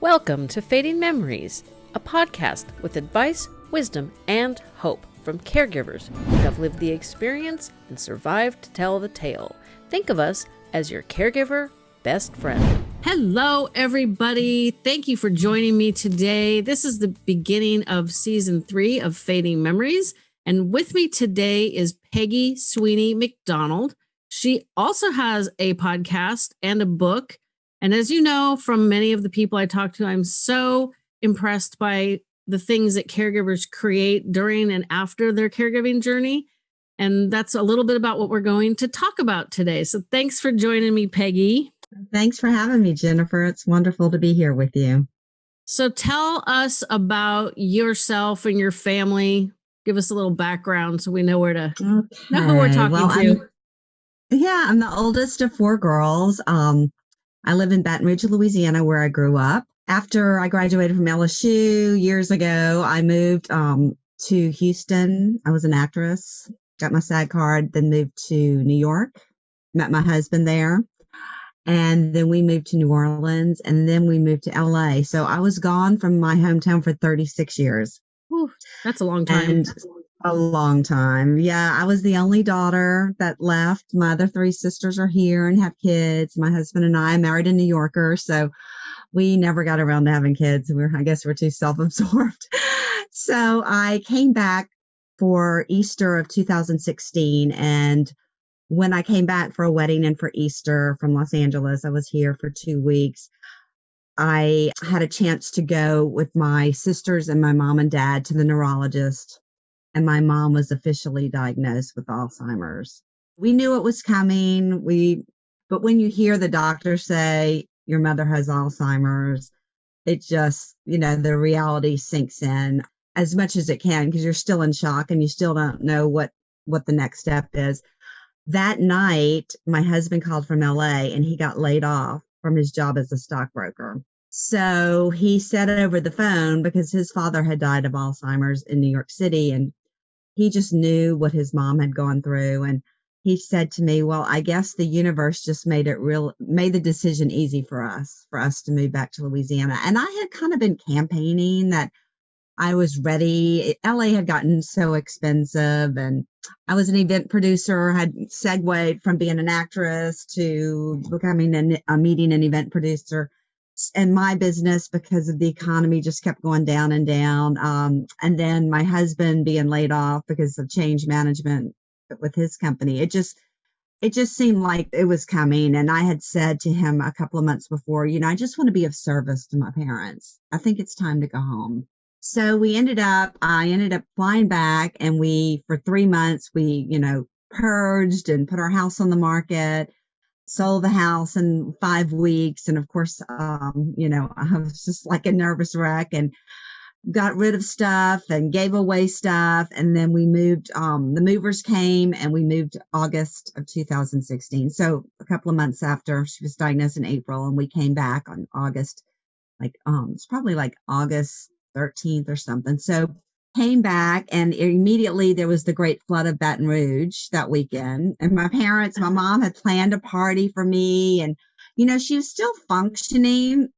Welcome to Fading Memories, a podcast with advice, wisdom, and hope from caregivers who have lived the experience and survived to tell the tale. Think of us as your caregiver best friend. Hello, everybody. Thank you for joining me today. This is the beginning of season three of Fading Memories. And with me today is Peggy Sweeney McDonald. She also has a podcast and a book. And as you know from many of the people I talk to, I'm so impressed by the things that caregivers create during and after their caregiving journey. And that's a little bit about what we're going to talk about today. So thanks for joining me, Peggy. Thanks for having me, Jennifer. It's wonderful to be here with you. So tell us about yourself and your family. Give us a little background so we know where to okay. know who we're talking well, to. I'm, yeah, I'm the oldest of four girls. Um, I live in Baton Rouge, Louisiana, where I grew up. After I graduated from LSU years ago, I moved um, to Houston. I was an actress, got my SAG card, then moved to New York, met my husband there. And then we moved to New Orleans and then we moved to LA. So I was gone from my hometown for 36 years. Whew, that's a long time. And a long time. Yeah, I was the only daughter that left. My other three sisters are here and have kids. My husband and I married a New Yorker, so we never got around to having kids. We're, I guess, we're too self-absorbed. so I came back for Easter of 2016, and when I came back for a wedding and for Easter from Los Angeles, I was here for two weeks. I had a chance to go with my sisters and my mom and dad to the neurologist and my mom was officially diagnosed with Alzheimer's. We knew it was coming. We, but when you hear the doctor say your mother has Alzheimer's, it just, you know, the reality sinks in as much as it can because you're still in shock and you still don't know what, what the next step is. That night, my husband called from LA and he got laid off from his job as a stockbroker. So he said over the phone because his father had died of Alzheimer's in New York City and he just knew what his mom had gone through. And he said to me, well, I guess the universe just made it real, made the decision easy for us, for us to move back to Louisiana. And I had kind of been campaigning that I was ready. LA had gotten so expensive and I was an event producer, had segued from being an actress to becoming an, a meeting and event producer and my business because of the economy just kept going down and down. Um, and then my husband being laid off because of change management with his company. It just, it just seemed like it was coming. And I had said to him a couple of months before, you know, I just want to be of service to my parents. I think it's time to go home. So we ended up, I ended up flying back and we, for three months, we, you know, purged and put our house on the market sold the house in five weeks. And of course, um, you know, I was just like a nervous wreck and got rid of stuff and gave away stuff. And then we moved, um, the movers came and we moved August of 2016. So a couple of months after she was diagnosed in April and we came back on August, like, um, it's probably like August 13th or something. So came back and immediately there was the great flood of Baton Rouge that weekend. And my parents, my mom had planned a party for me and, you know, she was still functioning.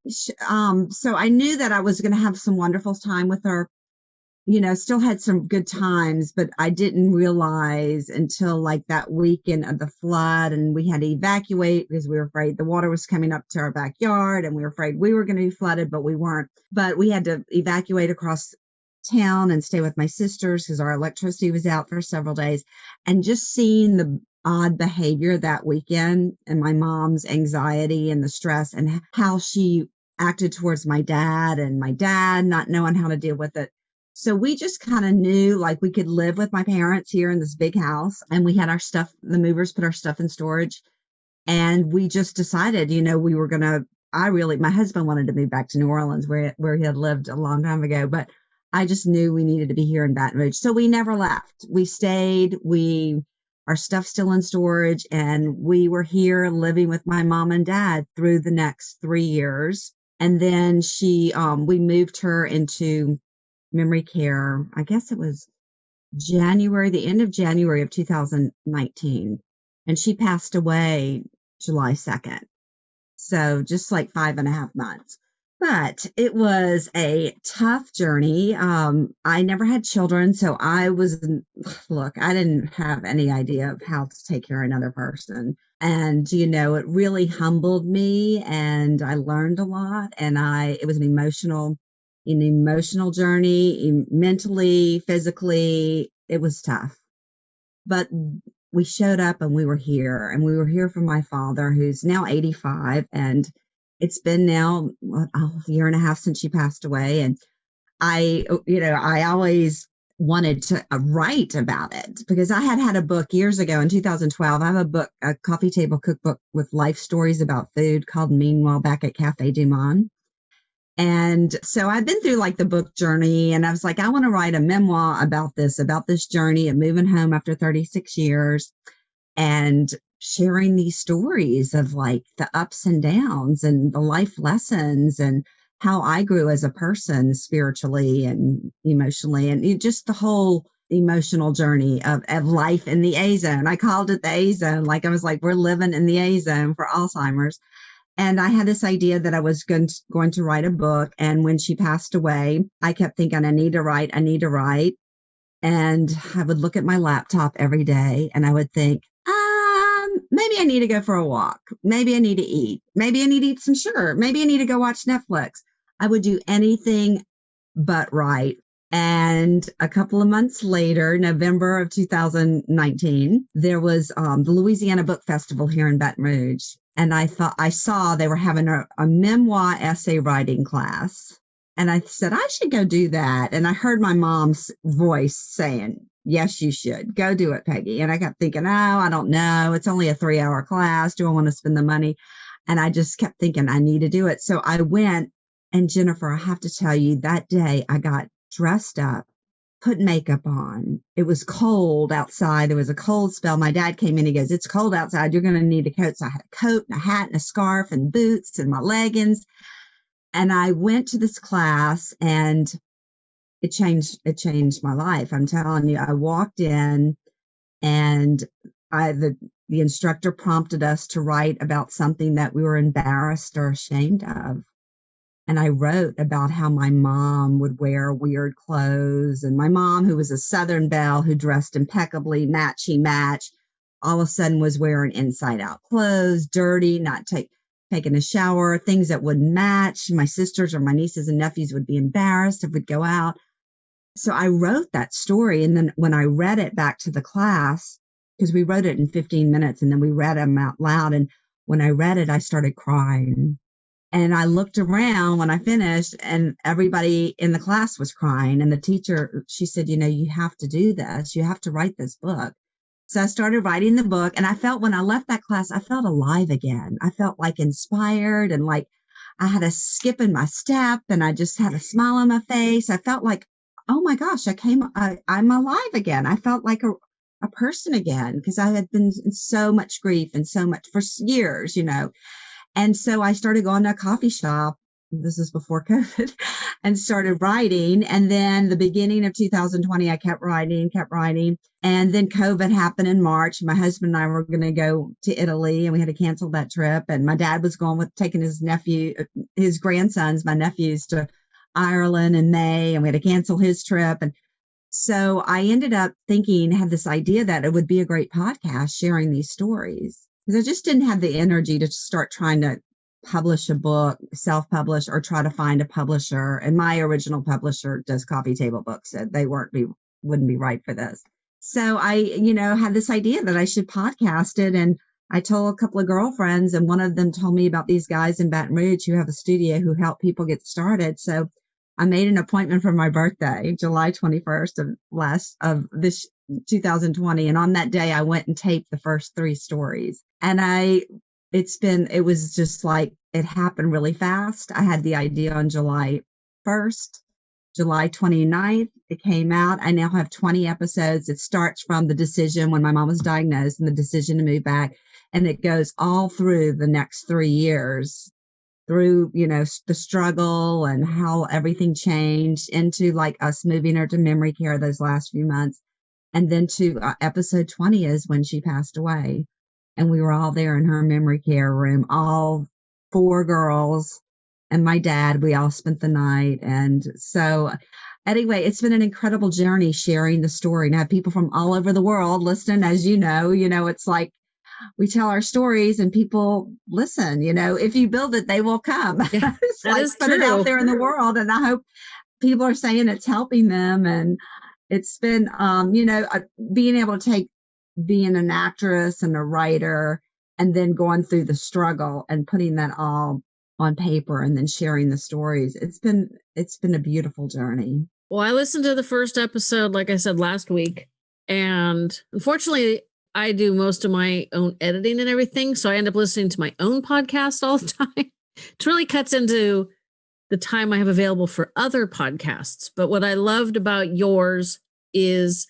Um, so I knew that I was going to have some wonderful time with her. You know, still had some good times, but I didn't realize until like that weekend of the flood and we had to evacuate because we were afraid the water was coming up to our backyard and we were afraid we were going to be flooded, but we weren't. But we had to evacuate across town and stay with my sisters because our electricity was out for several days. And just seeing the odd behavior that weekend and my mom's anxiety and the stress and how she acted towards my dad and my dad not knowing how to deal with it. So we just kind of knew like we could live with my parents here in this big house and we had our stuff, the movers put our stuff in storage. And we just decided, you know, we were going to, I really, my husband wanted to move back to New Orleans where, where he had lived a long time ago, but I just knew we needed to be here in Baton Rouge. So we never left. We stayed. We, our stuff still in storage and we were here living with my mom and dad through the next three years. And then she, um, we moved her into memory care. I guess it was January, the end of January of 2019. And she passed away July 2nd. So just like five and a half months. But it was a tough journey. Um, I never had children, so I was, look, I didn't have any idea of how to take care of another person. And, you know, it really humbled me and I learned a lot. And I, it was an emotional, an emotional journey, mentally, physically, it was tough. But we showed up and we were here and we were here for my father, who's now 85 and it's been now a year and a half since she passed away. And I, you know, I always wanted to uh, write about it because I had had a book years ago in 2012. I have a book, a coffee table cookbook with life stories about food called Meanwhile Back at Cafe Du Monde. And so I've been through like the book journey and I was like, I want to write a memoir about this, about this journey of moving home after 36 years and sharing these stories of like the ups and downs and the life lessons and how I grew as a person spiritually and emotionally and eh, just the whole emotional journey of, of life in the A zone. I called it the A zone. Like I was like, we're living in the A zone for Alzheimer's. And I had this idea that I was going to, going to write a book. And when she passed away, I kept thinking, I need to write, I need to write. And I would look at my laptop every day and I would think, maybe I need to go for a walk. Maybe I need to eat. Maybe I need to eat some sugar. Maybe I need to go watch Netflix. I would do anything but write. And a couple of months later, November of 2019, there was um, the Louisiana Book Festival here in Baton Rouge. And I thought I saw they were having a, a memoir essay writing class. And I said, I should go do that. And I heard my mom's voice saying, yes, you should go do it, Peggy. And I kept thinking, oh, I don't know. It's only a three hour class. Do I want to spend the money? And I just kept thinking I need to do it. So I went and Jennifer, I have to tell you that day I got dressed up, put makeup on. It was cold outside. There was a cold spell. My dad came in. He goes, it's cold outside. You're going to need a coat. So I had a coat and a hat and a scarf and boots and my leggings. And I went to this class and it changed it changed my life. I'm telling you, I walked in and I the the instructor prompted us to write about something that we were embarrassed or ashamed of. And I wrote about how my mom would wear weird clothes and my mom, who was a Southern belle who dressed impeccably, matchy match, all of a sudden was wearing inside out clothes, dirty, not take, taking a shower, things that wouldn't match. My sisters or my nieces and nephews would be embarrassed if we'd go out so I wrote that story. And then when I read it back to the class, because we wrote it in 15 minutes and then we read them out loud. And when I read it, I started crying. And I looked around when I finished and everybody in the class was crying. And the teacher, she said, you know, you have to do this. You have to write this book. So I started writing the book and I felt when I left that class, I felt alive again. I felt like inspired and like I had a skip in my step and I just had a smile on my face. I felt like oh my gosh, I came, I, I'm alive again. I felt like a, a person again because I had been in so much grief and so much for years, you know. And so I started going to a coffee shop. This is before COVID and started writing. And then the beginning of 2020, I kept writing, kept writing. And then COVID happened in March. My husband and I were going to go to Italy and we had to cancel that trip. And my dad was going with taking his nephew, his grandsons, my nephews to Ireland in May and we had to cancel his trip. And so I ended up thinking, had this idea that it would be a great podcast sharing these stories because I just didn't have the energy to start trying to publish a book, self publish, or try to find a publisher. And my original publisher does coffee table books. So they weren't be, wouldn't be right for this. So I, you know, had this idea that I should podcast it. And I told a couple of girlfriends, and one of them told me about these guys in Baton Rouge who have a studio who help people get started. So I made an appointment for my birthday, July 21st of last of this 2020. And on that day, I went and taped the first three stories. And I, it's been, it was just like it happened really fast. I had the idea on July 1st, July 29th. It came out. I now have 20 episodes. It starts from the decision when my mom was diagnosed and the decision to move back. And it goes all through the next three years through, you know, the struggle and how everything changed into like us moving her to memory care those last few months. And then to uh, episode 20 is when she passed away. And we were all there in her memory care room, all four girls and my dad. We all spent the night. And so, anyway, it's been an incredible journey sharing the story. Now, people from all over the world listening, as you know, you know, it's like we tell our stories and people listen. You know, if you build it, they will come. Yeah, it's like put true. it out there in the world. And I hope people are saying it's helping them. And it's been, um, you know, uh, being able to take being an actress and a writer and then going through the struggle and putting that all on paper and then sharing the stories. It's been it's been a beautiful journey. Well, I listened to the first episode like I said last week and unfortunately I do most of my own editing and everything, so I end up listening to my own podcast all the time. it really cuts into the time I have available for other podcasts. But what I loved about yours is,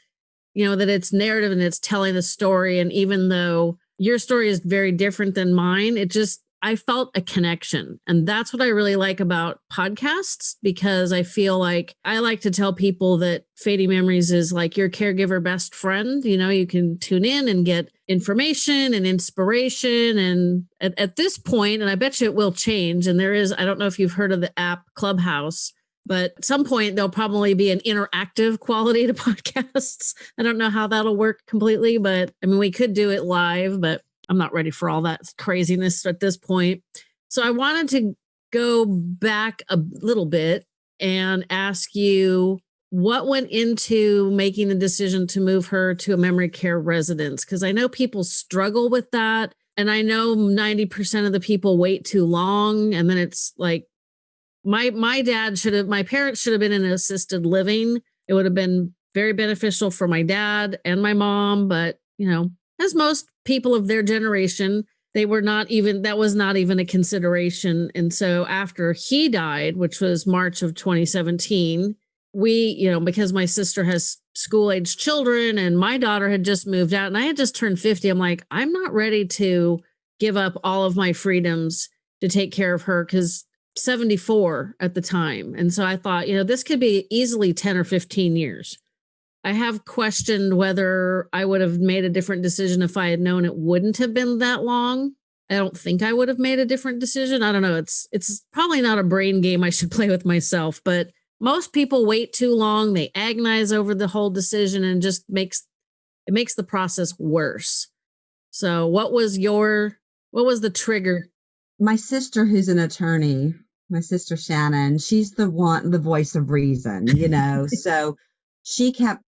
you know, that it's narrative and it's telling the story. And even though your story is very different than mine, it just I felt a connection. And that's what I really like about podcasts because I feel like I like to tell people that Fading Memories is like your caregiver best friend. You know, you can tune in and get information and inspiration. And at, at this point, and I bet you it will change. And there is, I don't know if you've heard of the app Clubhouse. But at some point, there'll probably be an interactive quality to podcasts. I don't know how that'll work completely, but I mean, we could do it live, but I'm not ready for all that craziness at this point. So I wanted to go back a little bit and ask you what went into making the decision to move her to a memory care residence because I know people struggle with that and I know 90% of the people wait too long and then it's like my my dad should have my parents should have been in assisted living. It would have been very beneficial for my dad and my mom, but you know, as most people of their generation, they were not even, that was not even a consideration. And so after he died, which was March of 2017, we, you know, because my sister has school age children and my daughter had just moved out and I had just turned 50, I'm like, I'm not ready to give up all of my freedoms to take care of her because 74 at the time. And so I thought, you know, this could be easily 10 or 15 years. I have questioned whether I would have made a different decision if I had known it wouldn't have been that long. I don't think I would have made a different decision. I don't know. It's it's probably not a brain game I should play with myself, but most people wait too long. They agonize over the whole decision and just makes it makes the process worse. So, what was your what was the trigger? My sister who's an attorney, my sister Shannon, she's the one the voice of reason, you know. so she kept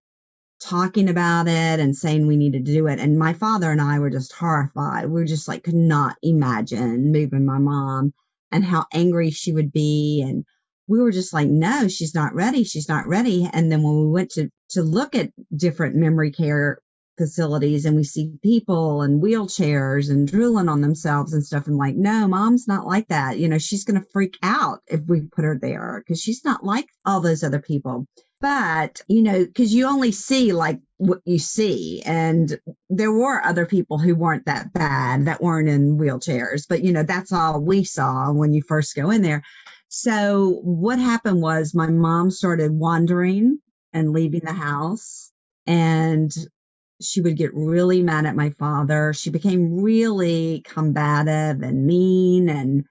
talking about it and saying we needed to do it. And my father and I were just horrified. We were just like, could not imagine moving my mom and how angry she would be. And we were just like, no, she's not ready. She's not ready. And then when we went to, to look at different memory care facilities and we see people and wheelchairs and drooling on themselves and stuff. And like, no, mom's not like that. You know, she's going to freak out if we put her there because she's not like all those other people but you know because you only see like what you see and there were other people who weren't that bad that weren't in wheelchairs but you know that's all we saw when you first go in there so what happened was my mom started wandering and leaving the house and she would get really mad at my father she became really combative and mean and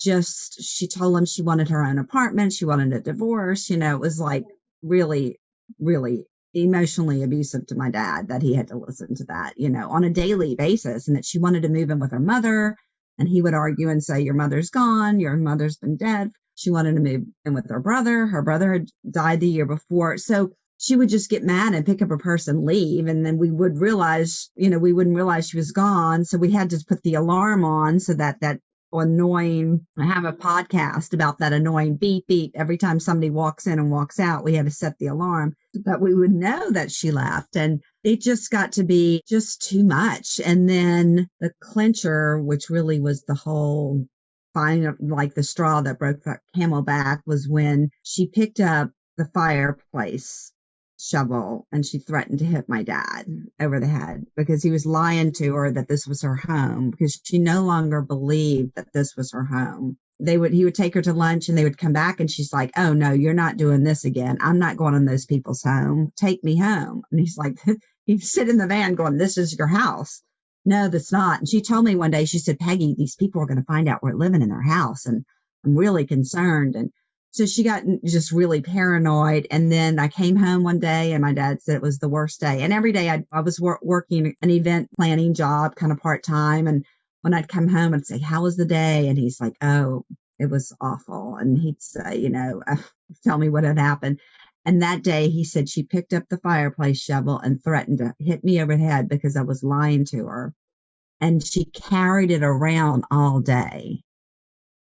just she told him she wanted her own apartment she wanted a divorce you know it was like really, really emotionally abusive to my dad that he had to listen to that, you know, on a daily basis and that she wanted to move in with her mother. And he would argue and say, Your mother's gone, your mother's been dead. She wanted to move in with her brother. Her brother had died the year before. So she would just get mad and pick up her purse and leave. And then we would realize, you know, we wouldn't realize she was gone. So we had to put the alarm on so that that annoying. I have a podcast about that annoying beep beep every time somebody walks in and walks out. We had to set the alarm, but we would know that she left. And it just got to be just too much. And then the clincher, which really was the whole fine, like the straw that broke the camel back, was when she picked up the fireplace shovel and she threatened to hit my dad over the head because he was lying to her that this was her home because she no longer believed that this was her home. They would he would take her to lunch and they would come back and she's like, "Oh no, you're not doing this again. I'm not going in those people's home. Take me home." And he's like he'd sit in the van going, "This is your house." No, that's not. And she told me one day, she said, "Peggy, these people are going to find out we're living in their house and I'm really concerned. And so she got just really paranoid. And then I came home one day and my dad said it was the worst day. And every day I, I was wor- working an event planning job, kind of part time. And when I'd come home, I'd say, How was the day? And he's like, Oh, it was awful. And he'd say, You know, tell me what had happened. And that day he said she picked up the fireplace shovel and threatened to hit me over the head because I was lying to her. And she carried it around all day.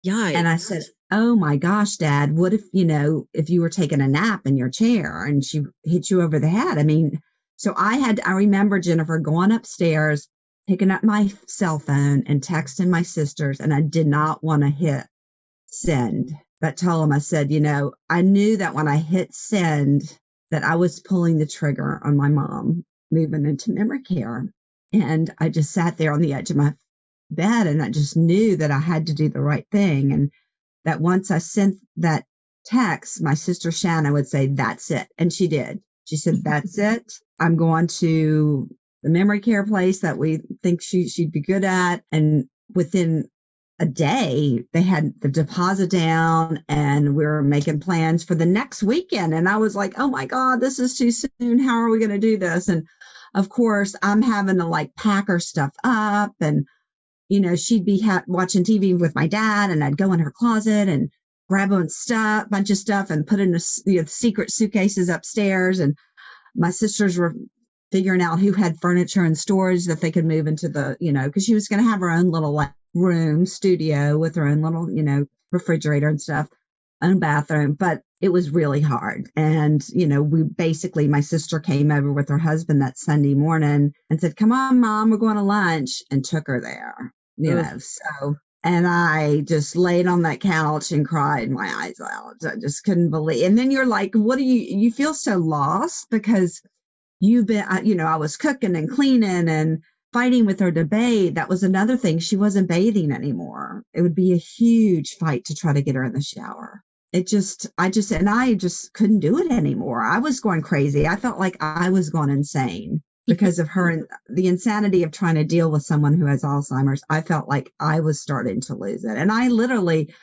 Yeah. And I said, Oh my gosh, dad, what if, you know, if you were taking a nap in your chair and she hit you over the head? I mean, so I had, I remember Jennifer going upstairs, picking up my cell phone and texting my sisters, and I did not want to hit send, but told them, I said, you know, I knew that when I hit send, that I was pulling the trigger on my mom moving into memory care. And I just sat there on the edge of my bed and I just knew that I had to do the right thing. And that once I sent that text, my sister Shanna would say, That's it. And she did. She said, mm-hmm. That's it. I'm going to the memory care place that we think she, she'd be good at. And within a day, they had the deposit down and we were making plans for the next weekend. And I was like, oh my God, this is too soon. How are we going to do this? And of course, I'm having to like pack her stuff up and you know, she'd be ha- watching TV with my dad, and I'd go in her closet and grab a stuff, bunch of stuff, and put in the you know, secret suitcases upstairs. And my sisters were figuring out who had furniture and storage that they could move into the, you know, because she was going to have her own little like room studio with her own little, you know, refrigerator and stuff, own bathroom. But it was really hard. And, you know, we basically, my sister came over with her husband that Sunday morning and said, Come on, mom, we're going to lunch, and took her there you know, so and I just laid on that couch and cried my eyes out. I just couldn't believe. And then you're like, what do you, you feel so lost because you've been, you know, I was cooking and cleaning and fighting with her to bathe. That was another thing. She wasn't bathing anymore. It would be a huge fight to try to get her in the shower. It just, I just, and I just couldn't do it anymore. I was going crazy. I felt like I was going insane because of her and the insanity of trying to deal with someone who has Alzheimer's. I felt like I was starting to lose it. And I literally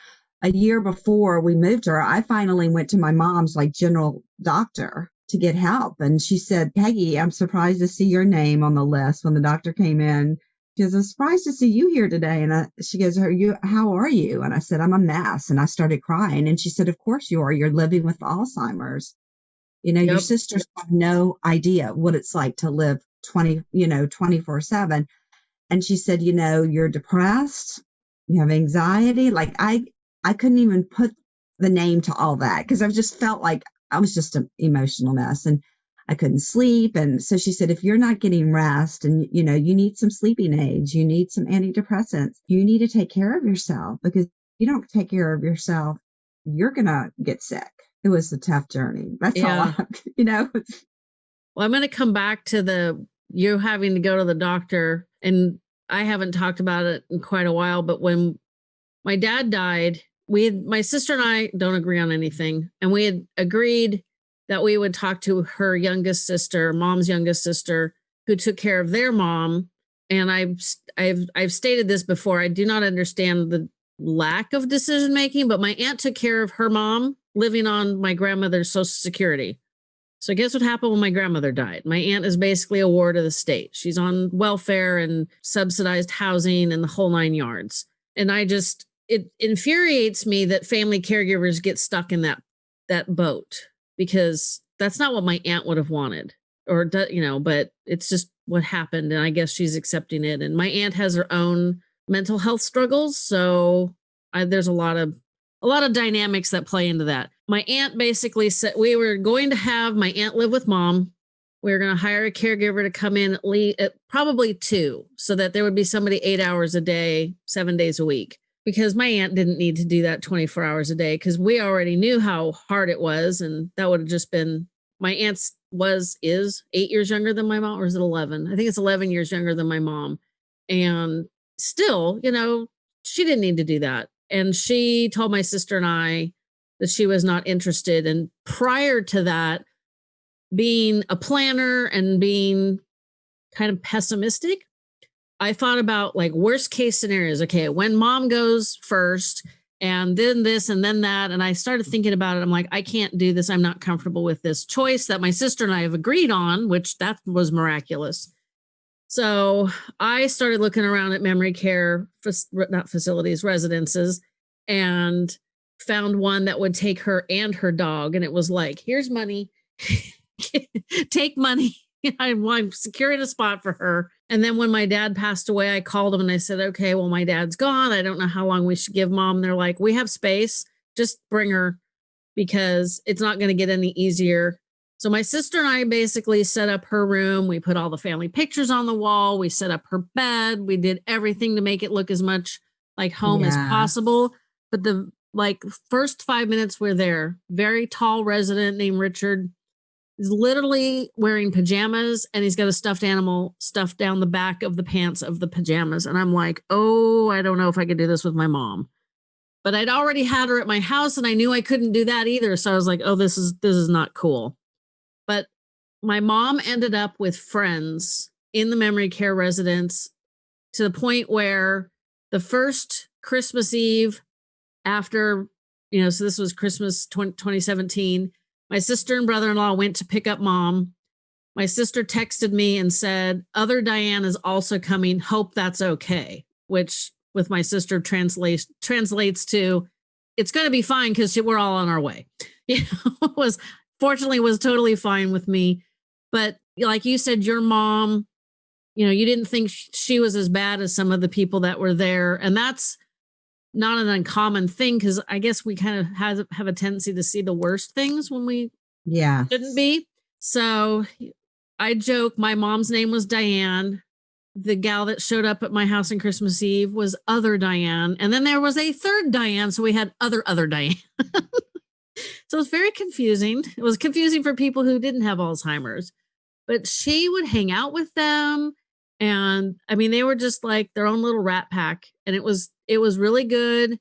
a year before we moved her, I finally went to my mom's like general doctor to get help. And she said, Peggy, I'm surprised to see your name on the list when the doctor came in. She goes, I'm surprised to see you here today. And I, she goes, are you, how are you? And I said, I'm a mess. And I started crying. And she said, of course you are. You're living with Alzheimer's. You know, yep. your sisters have no idea what it's like to live 20, you know, 24 7. And she said, you know, you're depressed, you have anxiety. Like I, I couldn't even put the name to all that because I just felt like I was just an emotional mess and I couldn't sleep. And so she said, if you're not getting rest and, you know, you need some sleeping aids, you need some antidepressants, you need to take care of yourself because you don't take care of yourself, you're going to get sick it was a tough journey. That's yeah. all, I, you know. Well, I'm going to come back to the you having to go to the doctor, and I haven't talked about it in quite a while. But when my dad died, we had my sister and I don't agree on anything, and we had agreed that we would talk to her youngest sister, mom's youngest sister, who took care of their mom. And I've I've I've stated this before. I do not understand the lack of decision making, but my aunt took care of her mom living on my grandmother's social security. So guess what happened when my grandmother died? My aunt is basically a ward of the state. She's on welfare and subsidized housing and the whole nine yards. And I just it infuriates me that family caregivers get stuck in that that boat because that's not what my aunt would have wanted or you know, but it's just what happened and I guess she's accepting it and my aunt has her own mental health struggles, so I, there's a lot of a lot of dynamics that play into that. My aunt basically said we were going to have my aunt live with mom. We were going to hire a caregiver to come in at least at probably two, so that there would be somebody eight hours a day, seven days a week. Because my aunt didn't need to do that 24 hours a day because we already knew how hard it was. And that would have just been my aunt's was, is eight years younger than my mom, or is it 11? I think it's 11 years younger than my mom. And still, you know, she didn't need to do that and she told my sister and I that she was not interested. And prior to that, being a planner and being kind of pessimistic, I thought about like worst case scenarios. Okay, when mom goes first and then this and then that. And I started thinking about it. I'm like, I can't do this. I'm not comfortable with this choice that my sister and I have agreed on, which that was miraculous. So I started looking around at memory care, not facilities, residences, and found one that would take her and her dog. And it was like, here's money, take money. I'm securing a spot for her. And then when my dad passed away, I called them and I said, okay, well, my dad's gone. I don't know how long we should give mom. And they're like, we have space. Just bring her because it's not going to get any easier. So my sister and I basically set up her room. We put all the family pictures on the wall. We set up her bed. We did everything to make it look as much like home yeah. as possible. But the like first five minutes we're there, very tall resident named Richard is literally wearing pajamas and he's got a stuffed animal stuffed down the back of the pants of the pajamas. And I'm like, oh, I don't know if I could do this with my mom. But I'd already had her at my house and I knew I couldn't do that either. So I was like, oh, this is this is not cool. But my mom ended up with friends in the memory care residence to the point where the first Christmas Eve after, you know, so this was Christmas 20, 2017 my sister and brother in law went to pick up mom. My sister texted me and said, Other Diane is also coming. Hope that's okay, which with my sister translates translates to it's going to be fine because we're all on our way. You know, was fortunately was totally fine with me. But like you said, your mom, you know, you didn't think she was as bad as some of the people that were there. And that's not an uncommon thing because I guess we kind of have have a tendency to see the worst things when we yeah shouldn't be. So I joke my mom's name was Diane. The gal that showed up at my house on Christmas Eve was other Diane. And then there was a third Diane. So we had other other Diane. so it was very confusing. It was confusing for people who didn't have Alzheimer's. But she would hang out with them and i mean they were just like their own little rat pack and it was it was really good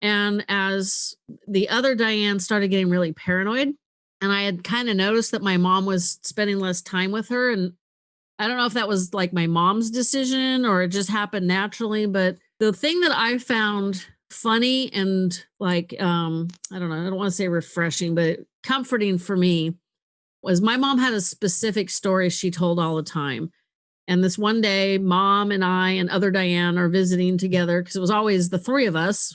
and as the other diane started getting really paranoid and i had kind of noticed that my mom was spending less time with her and i don't know if that was like my mom's decision or it just happened naturally but the thing that i found funny and like um i don't know i don't want to say refreshing but comforting for me was my mom had a specific story she told all the time and this one day, mom and I and other Diane are visiting together because it was always the three of us.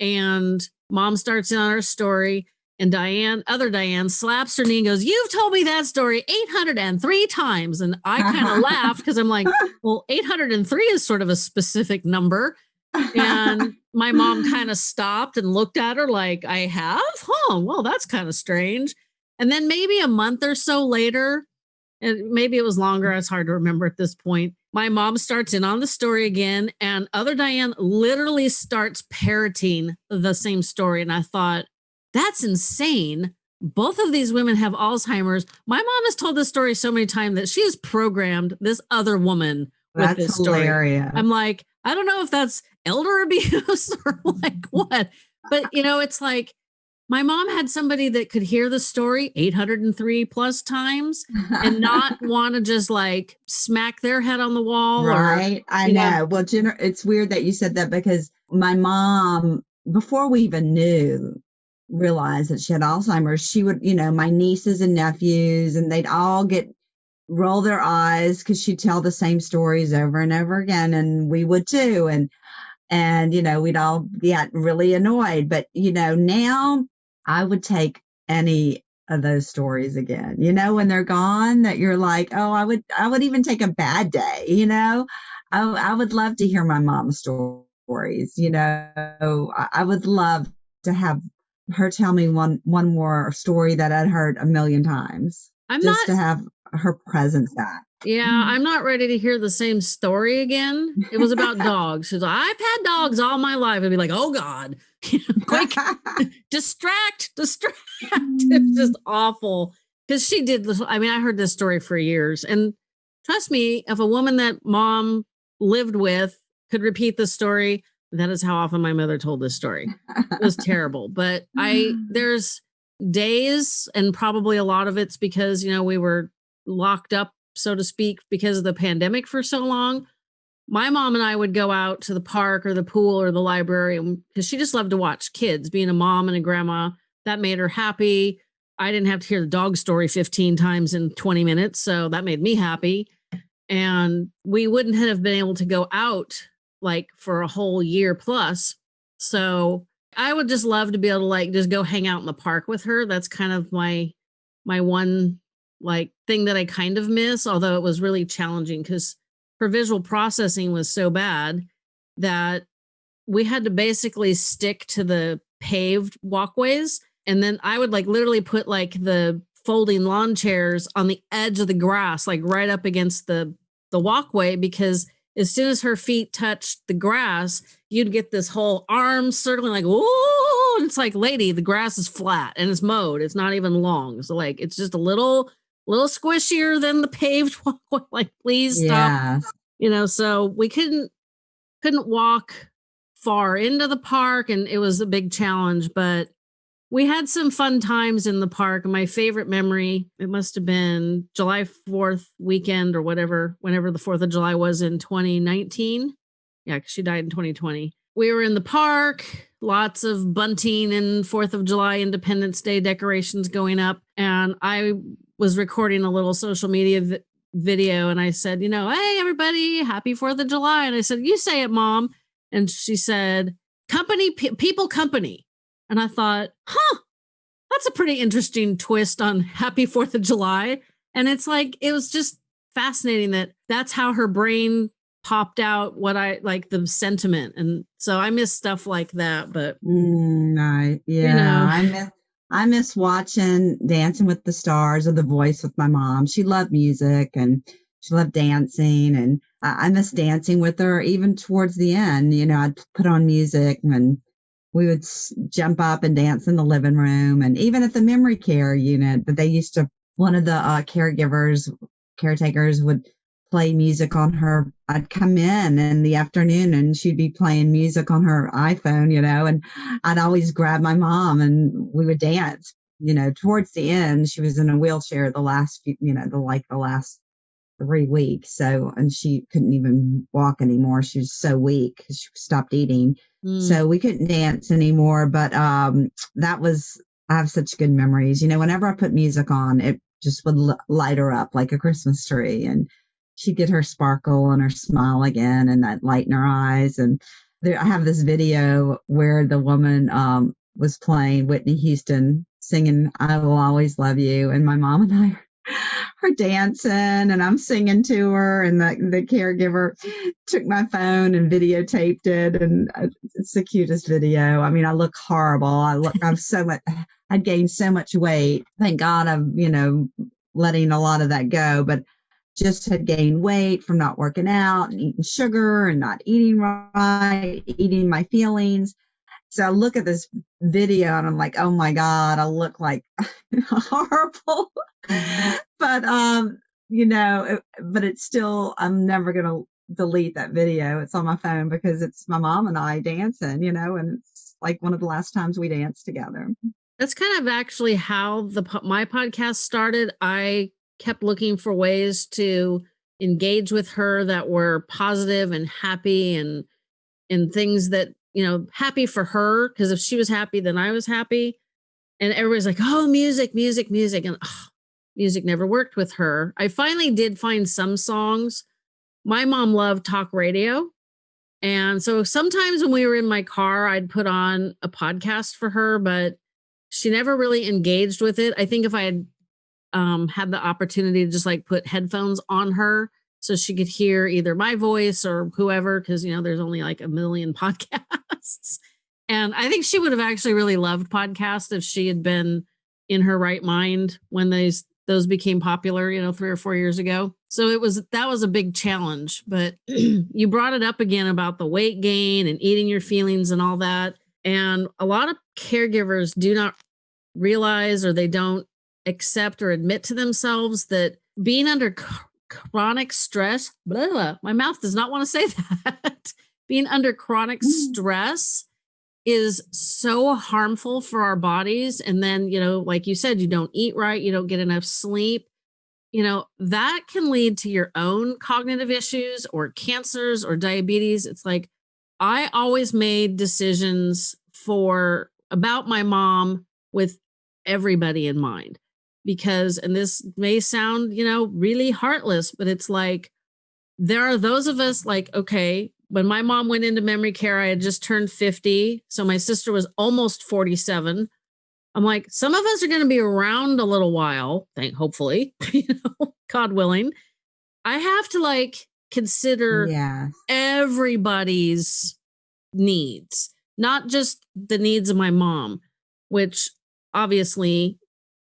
And mom starts in on her story, and Diane, other Diane, slaps her knee and goes, You've told me that story 803 times. And I kind of laughed because I'm like, Well, 803 is sort of a specific number. And my mom kind of stopped and looked at her like, I have? Huh, well, that's kind of strange. And then maybe a month or so later, and maybe it was longer. It's hard to remember at this point. My mom starts in on the story again, and other Diane literally starts parroting the same story. And I thought, that's insane. Both of these women have Alzheimer's. My mom has told this story so many times that she has programmed this other woman with that's this story. Hilarious. I'm like, I don't know if that's elder abuse or like what, but you know, it's like my mom had somebody that could hear the story 803 plus times and not want to just like smack their head on the wall. Right. Or, I know. know. Well, Jenner, it's weird that you said that because my mom, before we even knew, realized that she had Alzheimer's, she would, you know, my nieces and nephews, and they'd all get roll their eyes because she'd tell the same stories over and over again. And we would too. And and you know we'd all get really annoyed but you know now I would take any of those stories again. You know, when they're gone, that you're like, oh, I would, I would even take a bad day. You know, I, I would love to hear my mom's stories. You know, I, I would love to have her tell me one one more story that I'd heard a million times. I'm just not, to have her presence back. Yeah. I'm not ready to hear the same story again. It was about dogs. She's like, I've had dogs all my life. I'd be like, oh God, quick, distract, distract. it's just mm. awful. Because she did this. I mean, I heard this story for years. And trust me, if a woman that mom lived with could repeat the story, that is how often my mother told this story. It was terrible. But I, there's days, and probably a lot of it's because, you know, we were locked up so to speak, because of the pandemic for so long. my mom and I would go out to the park or the pool or the library because she just loved to watch kids. Being a mom and a grandma, that made her happy. I didn't have to hear the dog story 15 times in 20 minutes. So that made me happy. And we wouldn't have been able to go out like for a whole year plus. So I would just love to be able to like just go hang out in the park with her. That's kind of my my one like thing that I kind of miss, although it was really challenging because her visual processing was so bad that we had to basically stick to the paved walkways. And then I would like literally put like the folding lawn chairs on the edge of the grass, like right up against the the walkway, because as soon as her feet touched the grass, you'd get this whole arm circling like, oh, it's like, lady, the grass is flat and it's mowed. It's not even long. So like it's just a little little squishier than the paved walkway. like, please stop. Yeah. You know, so we couldn't couldn't walk far into the park and it was a big challenge, but we had some fun times in the park. My favorite memory, it must have been July 4th weekend or whatever, whenever the 4th of July was in 2019. Yeah, because she died in 2020. We were in the park, lots of bunting and 4th of July Independence Day decorations going up. And I was recording a little social media vi- video and I said, you know, hey, everybody, happy 4th of July. And I said, you say it, mom. And she said, company, pe- people, company. And I thought, huh, that's a pretty interesting twist on happy 4th of July. And it's like, it was just fascinating that that's how her brain popped out what I like the sentiment. And so I miss stuff like that. But mm, I, yeah, you know, I miss I miss watching Dancing with the Stars or The Voice with my mom. She loved music and she loved dancing, and I, I miss dancing with her. Even towards the end, you know, I'd put on music and we would jump up and dance in the living room, and even at the memory care unit. that they used to. One of the uh, caregivers, caretakers, would play music on her. I'd come in in the afternoon and she'd be playing music on her iPhone, you know, and I'd always grab my mom and we would dance. You know, towards the end, she was in a wheelchair the last few, you know, the like the last three weeks. So, and she couldn't even walk anymore. She was so weak she stopped eating. Mm. So we couldn't dance anymore. But um, that was, I have such good memories. You know, whenever I put music on, it just would light her up like a Christmas tree. And she'd get her sparkle and her smile again and that light in her eyes. And there, I have this video where the woman um, was playing Whitney Houston singing I Will Always Love You. And my mom and I are dancing and I'm singing to her and the, the caregiver took my phone and videotaped it and uh, it's the cutest video. I mean, I look horrible. I look, I'm so much, I'd gained so much weight. Thank God I'm, you know, letting a lot of that go, but just had gained weight from not working out and eating sugar and not eating right, eating my feelings. So I look at this video and I'm like, oh my God, I look like horrible. but, um, you know, it, but it's still, I'm never going to delete that video. It's on my phone because it's my mom and I dancing, you know, and it's like one of the last times we danced together. That's kind of actually how the my podcast started. I kept looking for ways to engage with her that were positive and happy and and things that you know happy for her because if she was happy then i was happy. And everybody's like oh music music music and oh, music never worked with her. I finally did find some songs. My mom loved talk radio and so sometimes when we were in my car i'd put on a podcast for her but she never really engaged with it. I think if i had um, had the opportunity to just like put headphones on her so she could hear either my voice or whoever, because you know there's only like a million podcasts. And I think she would have actually really loved podcasts if she had been in her right mind when those those became popular, you know, three or four years ago. So it was that was a big challenge. But you brought it up again about the weight gain and eating your feelings and all that. And a lot of caregivers do not realize or they don't accept or admit to themselves that being under chronic stress, blah, blah, my mouth does not want to say that. being under chronic mm. stress is so harmful for our bodies. And then, you know, like you said, you don't eat right, you don't get enough sleep. you know, that can lead to your own cognitive issues or cancers or diabetes. It's like I always made decisions for about my mom with everybody in mind because and this may sound, you know, really heartless, but it's like there are those of us like okay, when my mom went into memory care, I had just turned 50. So my sister was almost 47. I'm like, some of us are going to be around a little while, thank hopefully, you know, God willing. I have to like consider Yeah. everybody's needs, not just the needs of my mom, which obviously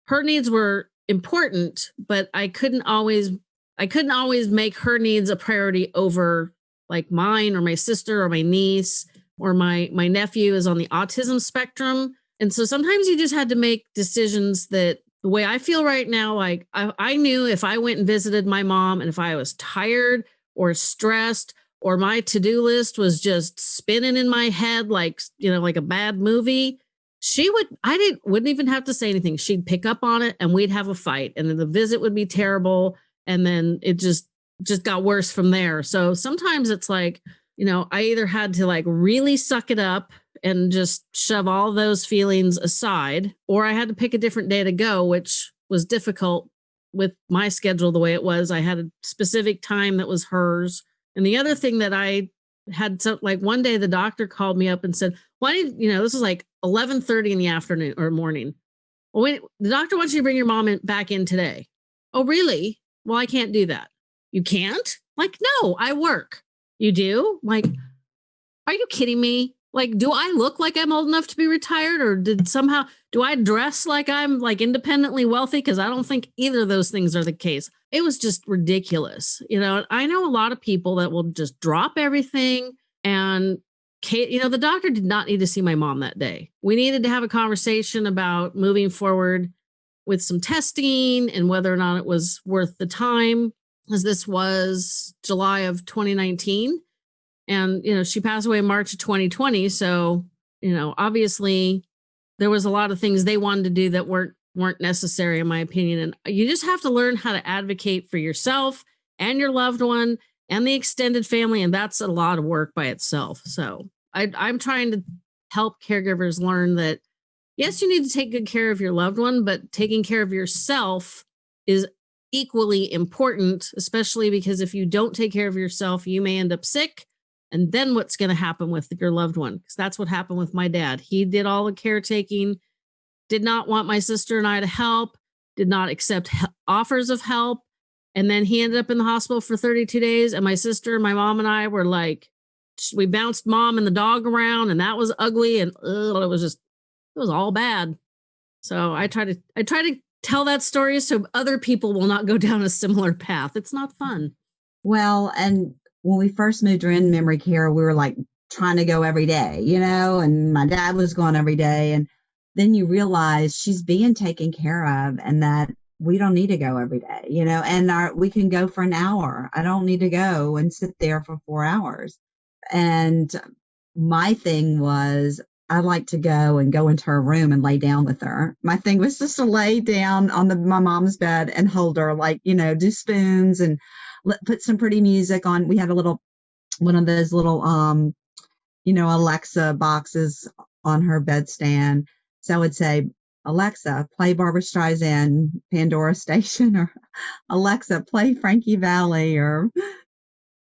her needs were important, but I couldn't always I couldn't always make her needs a priority over like mine or my sister or my niece or my my nephew is on the autism spectrum. And so sometimes you just had to make decisions that the way I feel right now, like I, I knew if I went and visited my mom and if I was tired or stressed or my to-do list was just spinning in my head like you know like a bad movie she would i didn't wouldn't even have to say anything. She'd pick up on it and we'd have a fight and then the visit would be terrible and then it just just got worse from there. So sometimes it's like you know i either had to like really suck it up and just shove all those feelings aside or i had to pick a different day to go which was difficult with my schedule the way it was. I had a specific time that was hers. And the other thing that I had so like one day the doctor called me up and said, "Why did you know this was like 11:30 in the afternoon or morning? Well, wait, the doctor wants you to bring your mom in, back in today. Oh, really? Well, I can't do that. You can't? Like, no, I work. You do? Like, are you kidding me? Like, do I look like I'm old enough to be retired, or did somehow do I dress like I'm like independently wealthy? Because I don't think either of those things are the case. It was just ridiculous. You know, I know a lot of people that will just drop everything and Kate, you know, the doctor did not need to see my mom that day. We needed to have a conversation about moving forward with some testing and whether or not it was worth the time, as this was July of 2019. And, you know, she passed away in March of 2020. So, you know, obviously there was a lot of things they wanted to do that weren't weren't necessary in my opinion and you just have to learn how to advocate for yourself and your loved one and the extended family and that's a lot of work by itself so I, i'm trying to help caregivers learn that yes you need to take good care of your loved one but taking care of yourself is equally important especially because if you don't take care of yourself you may end up sick and then what's going to happen with your loved one because that's what happened with my dad he did all the caretaking did not want my sister and I to help, did not accept offers of help. And then he ended up in the hospital for 32 days. And my sister, my mom, and I were like, we bounced mom and the dog around, and that was ugly. And ugh, it was just, it was all bad. So I try to, I try to tell that story so other people will not go down a similar path. It's not fun. Well, and when we first moved her in memory care, we were like trying to go every day, you know, and my dad was going every day. And then you realize she's being taken care of and that we don't need to go every day, you know, and our, we can go for an hour. I don't need to go and sit there for four hours. And my thing was, I like to go and go into her room and lay down with her. My thing was just to lay down on the my mom's bed and hold her, like you know, do spoons and let, put some pretty music on. We had a little one of those little um, you know, Alexa boxes on her bedstand, so I would say, Alexa, play Barbra Streisand Pandora Station, or Alexa, play Frankie Valli, or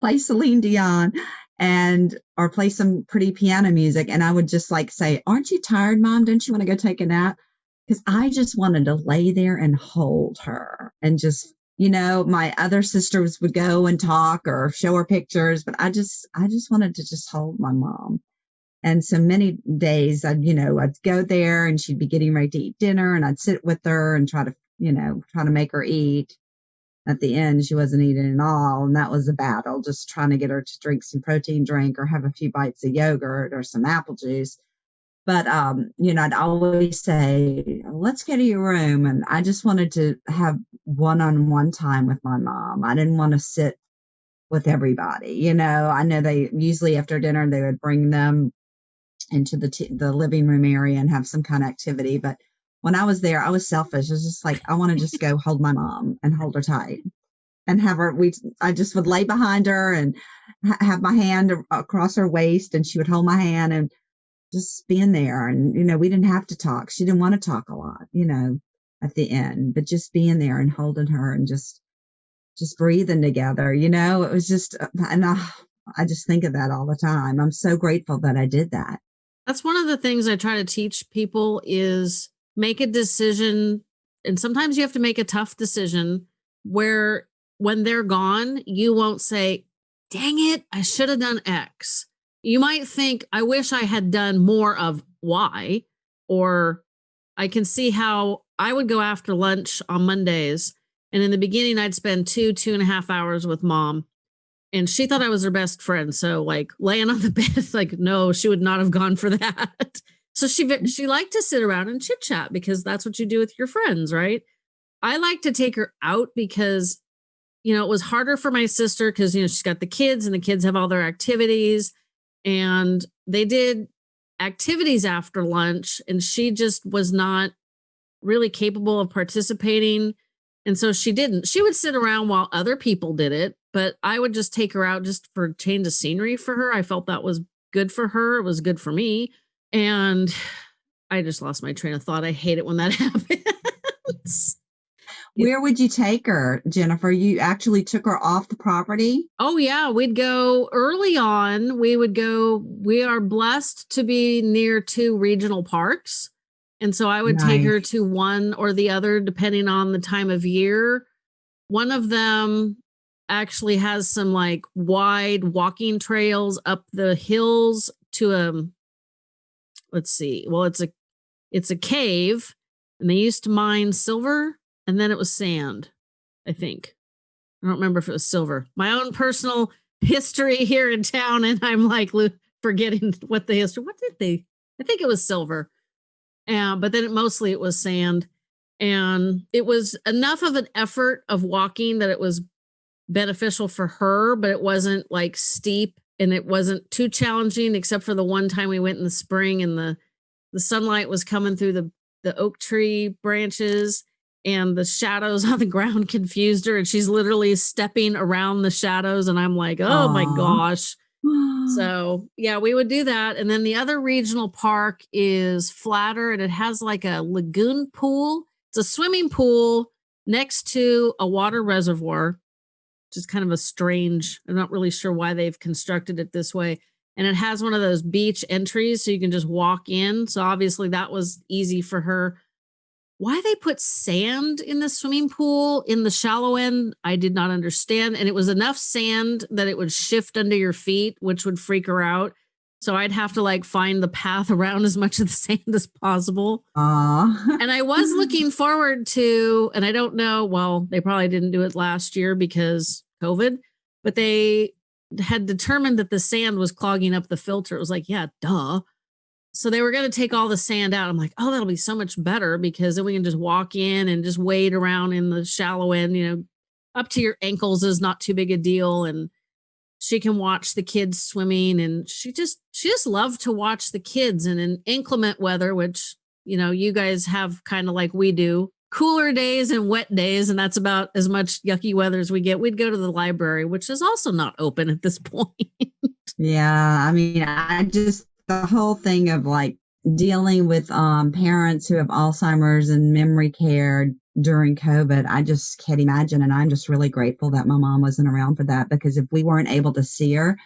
play Celine Dion, and or play some pretty piano music. And I would just like say, Aren't you tired, mom? Don't you want to go take a nap? Because I just wanted to lay there and hold her and just you know my other sisters would go and talk or show her pictures but i just i just wanted to just hold my mom and so many days I'd, you know, I'd go there and she'd be getting ready to eat dinner and I'd sit with her and try to, you know, try to make her eat. At the end, she wasn't eating at all. And that was a battle, just trying to get her to drink some protein drink or have a few bites of yogurt or some apple juice. But, um, you know, I'd always say, let's go to your room. And I just wanted to have one on one time with my mom. I didn't want to sit with everybody. You know, I know they usually after dinner they would bring them into the t- the living room area and have some kind of activity. But when I was there, I was selfish. I was just like, I want to just go hold my mom and hold her tight and have her. We, I just would lay behind her and ha- have my hand across her waist, and she would hold my hand and just being there. And you know, we didn't have to talk. She didn't want to talk a lot, you know, at the end, but just being there and holding her and just, just breathing together. You know, it was just, uh, and I, I just think of that all the time. I'm so grateful that I did that. That's one of the things I try to teach people is make a decision and sometimes you have to make a tough decision where when they're gone, you won't say, "Dang it, I should have done X." You might think, "I wish I had done more of why, or I can see how I would go after lunch on Mondays. And in the beginning, I'd spend two, two and a half hours with mom and she thought I was her best friend. So like laying on the bed, like no, she would not have gone for that. so she mm-hmm. she liked to sit around and chit chat because that's what you do with your friends, right? I like to take her out because you know it was harder for my sister because you know she's got the kids and the kids have all their activities and they did activities after lunch and she just was not really capable of participating and so she didn't she would sit around while other people did it but I would just take her out just for change of scenery for her. I felt that was good for her. It was good for me. And I just lost my train of thought. I hate it when that happens. Where would you take her, Jennifer? You actually took her off the property? Oh, yeah. We'd go early on. We would go, we are blessed to be near two regional parks. And so I would nice. take her to one or the other, depending on the time of year. One of them actually has some like wide walking trails up the hills to a um, let's see well it's a it's a cave and they used to mine silver and then it was sand i think. I don't remember if it was silver. My own personal history here in town and i'm like forgetting what the history what did they i think it was silver. Uh, but then it, mostly it was sand. And it was enough of an effort of walking that it was beneficial for her, but it wasn't like steep and it wasn't too challenging except for the one time we went in the spring and the the sunlight was coming through the the oak tree branches and the shadows on the ground confused her and she's literally stepping around the shadows and I'm like, "Oh Aww. my gosh." so, yeah, we would do that. And then the other regional park is flatter and it has like a lagoon pool. It's a swimming pool next to a water reservoir which is kind of a strange, I'm not really sure why they've constructed it this way. And it has one of those beach entries so you can just walk in. So obviously that was easy for her. Why they put sand in the swimming pool in the shallow end, I did not understand. And it was enough sand that it would shift under your feet, which would freak her out. So I'd have to like find the path around as much of the sand as possible. Aww. and I was looking forward to, and I don't know, well, they probably didn't do it last year because COVID, but they had determined that the sand was clogging up the filter. It was like, yeah, duh. So they were going to take all the sand out. I'm like, oh, that'll be so much better because then we can just walk in and just wade around in the shallow end, you know, up to your ankles is not too big a deal. And she can watch the kids swimming and she just, she just loved to watch the kids and in inclement weather, which, you know, you guys have kind of like we do cooler days and wet days, and that's about as much yucky weather as we get, we'd go to the library, which is also not open at this point. yeah. I mean, I just, the whole thing of like dealing with um, parents who have Alzheimer's and memory care during COVID, I just can't imagine. And I'm just really grateful that my mom wasn't around for that because if we weren't able to see her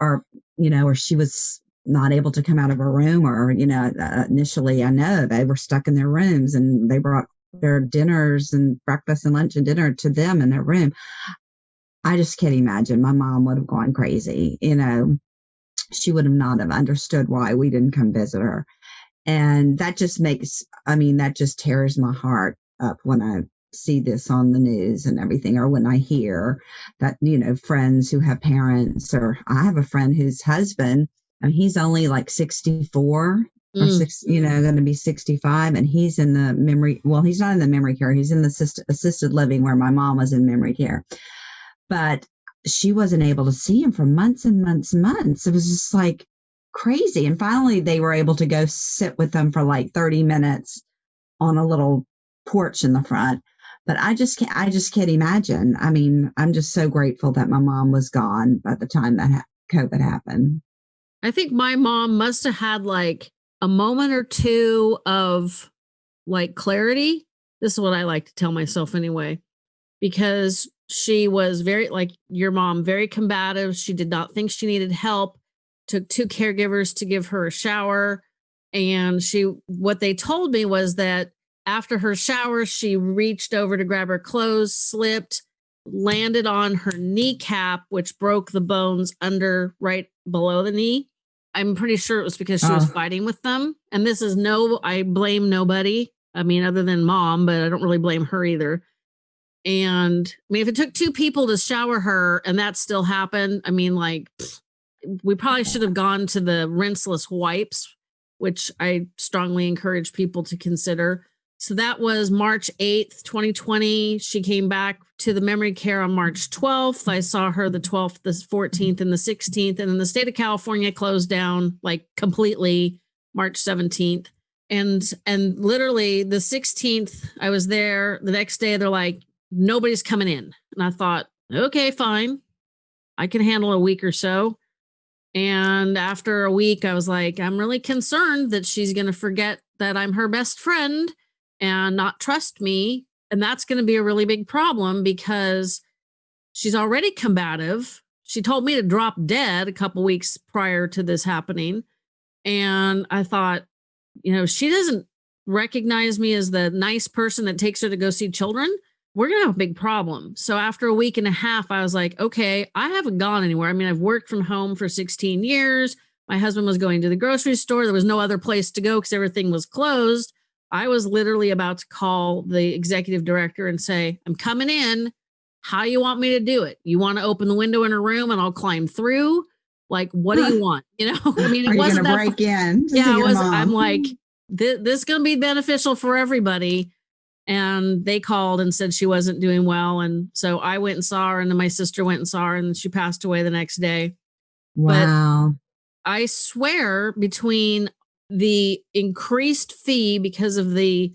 or, you know, or she was not able to come out of her room or you know uh, initially i know they were stuck in their rooms and they brought their dinners and breakfast and lunch and dinner to them in their room. I just can't imagine. My mom would have gone crazy. You know, she would have not have understood why we didn't come visit her. And that just makes, I mean, that just tears my heart up when I see this on the news and everything, or when I hear that, you know, friends who have parents, or I have a friend whose husband, and he's only like 64 or mm. six, you know, going to be 65. And he's in the memory, well, he's not in the memory care. He's in the assist, assisted living where my mom was in memory care. But she wasn't able to see him for months and months and months. It was just like crazy. And finally, they were able to go sit with them for like 30 minutes on a little porch in the front. But I just can't, I just can't imagine. I mean, I'm just so grateful that my mom was gone by the time that ha- COVID happened. I think my mom must have had like a moment or two of like clarity. This is what I like to tell myself anyway, because she was very, like your mom, very combative. She did not think she needed help, took two caregivers to give her a shower. And she, what they told me was that after her shower, she reached over to grab her clothes, slipped, landed on her kneecap, which broke the bones under right below the knee. I'm pretty sure it was because she was uh-huh. fighting with them. And this is no, I blame nobody. I mean, other than mom, but I don't really blame her either. And I mean, if it took two people to shower her and that still happened, I mean, like, we probably should have gone to the rinseless wipes, which I strongly encourage people to consider. So that was March 8th, 2020. She came back to the memory care on March 12th. I saw her the 12th, the 14th, and the 16th. And then the state of California closed down like completely March 17th. And and literally the 16th, I was there. The next day, they're like, nobody's coming in. And I thought, okay, fine. I can handle a week or so. And after a week, I was like, I'm really concerned that she's going to forget that I'm her best friend and not trust me. And that's going to be a really big problem because she's already combative. She told me to drop dead a couple weeks prior to this happening. And I thought, you know, she doesn't recognize me as the nice person that takes her to go see children. We're going to have a big problem. So after a week and a half, I was like, okay, I haven't gone anywhere. I mean, I've worked from home for 16 years. My husband was going to the grocery store. There was no other place to go because everything was closed. I was literally about to call the executive director and say, I'm coming in. How you want me to do it? You want to open the window in a room and I'll climb through? Like, what do you want? You know, I mean, it wasn't that break in. Yeah, was. I'm like, this, this is going to be beneficial for everybody. And they called and said she wasn't doing well. And so I went and saw her, and then my sister went and saw her, and she passed away the next day. Wow. But I swear between the increased fee because of the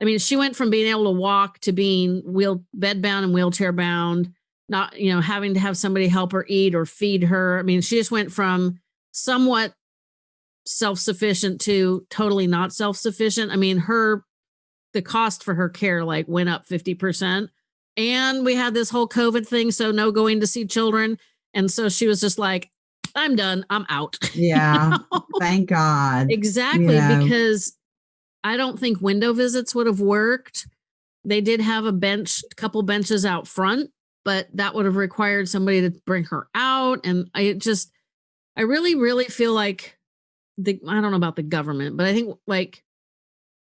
I mean, she went from being able to walk to being wheel bed bound and wheelchair bound, not, you know, having to have somebody help her eat or feed her. I mean, she just went from somewhat self-sufficient to totally not self-sufficient. I mean, her the cost for her care like went up 50%. And we had this whole COVID thing, so no going to see children. And so she was just like, I'm done. I'm out. Yeah. you know? Thank God. Exactly. Yeah. Because I don't think window visits would have worked. They did have a bench, a couple benches out front, but that would have required somebody to bring her out. And I just, I really, really feel like the, I don't know about the government, but I think like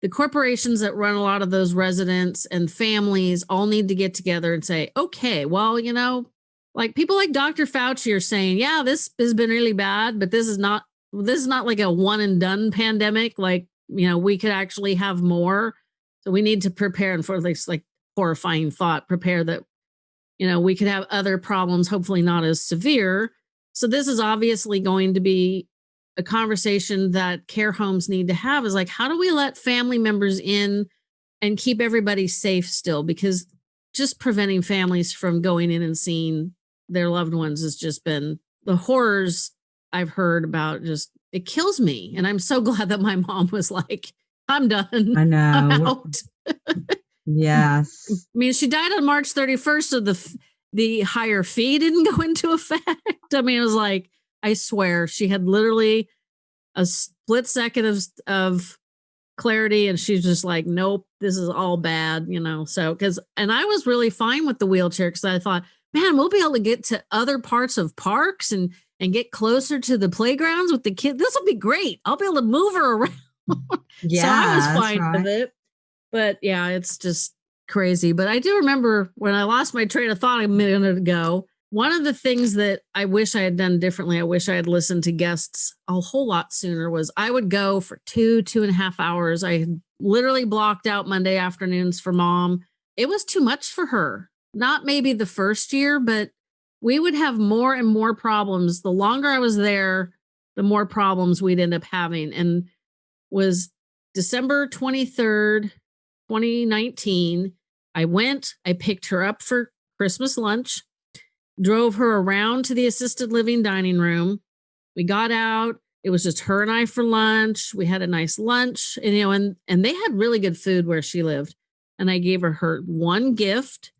the corporations that run a lot of those residents and families all need to get together and say, okay, well, you know, like people like Dr. Fauci are saying, yeah, this has been really bad, but this is not this is not like a one and done pandemic. Like, you know, we could actually have more. So we need to prepare and for this like horrifying thought, prepare that, you know, we could have other problems, hopefully not as severe. So this is obviously going to be a conversation that care homes need to have is like, how do we let family members in and keep everybody safe still? Because just preventing families from going in and seeing their loved ones has just been the horrors I've heard about just it kills me. And I'm so glad that my mom was like, I'm done. I know. yes. I mean, she died on March 31st, so the the higher fee didn't go into effect. I mean, it was like, I swear, she had literally a split second of of clarity and she's just like nope this is all bad you know so because and i was really fine with the wheelchair because i thought man, we'll be able to get to other parts of parks and and get closer to the playgrounds with the kids. This will be great. I'll be able to move her around. yeah, so I was fine right. with it. But yeah, it's just crazy. But I do remember when I lost my train of thought a minute ago. One of the things that I wish I had done differently, I wish I had listened to guests a whole lot sooner, was I would go for two, two and a half hours. I literally blocked out Monday afternoons for mom. It was too much for her not maybe the first year, but we would have more and more problems. The longer I was there, the more problems we'd end up having. And was December 23rd, 2019. I went, I picked her up for Christmas lunch, drove her around to the assisted living dining room. We got out. It was just her and I for lunch. We had a nice lunch, and you know, and and they had really good food where she lived. And I gave her her one gift,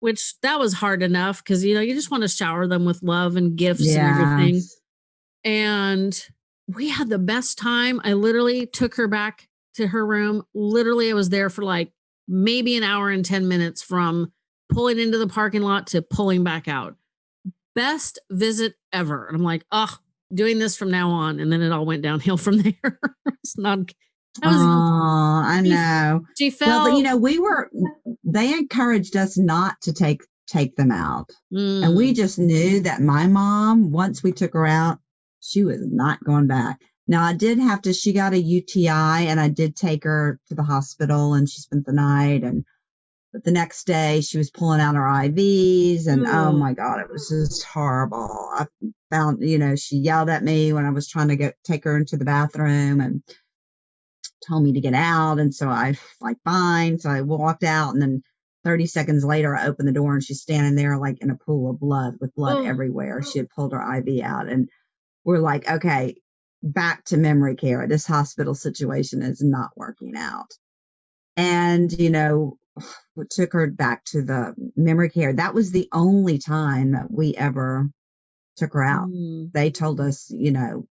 which that was hard enough because you know you just want to shower them with love and gifts and everything. And we had the best time. I literally took her back to her room. Literally, I was there for like maybe an hour and 10 minutes from pulling into the parking lot to pulling back out. Best visit ever. And I'm like, oh, doing this from now on. And then it all went downhill from there. it's not, Oh, I know. she felt, Well, but you know, we were they encouraged us not to take take them out. And Mm. we just knew that my mom, once we took her out, she was not going back. Now I did have to, she got a UTI and I did take her to the hospital and she spent the night and but the next day she was pulling out her IVs and oh Mm. my God, it was just horrible. I found, you know, she yelled at me when I was trying to get take her into the bathroom and told me to get out. And so I like fine. So I walked out and then 30 seconds later I opened the door and she's standing there like in a pool of blood with blood Oh. everywhere. She had pulled her IV out and we're like, okay, back to memory care. This hospital situation is not working out. And, you know, took her back to the memory care. That was the only time that we ever took her out Mm. they told us, you know,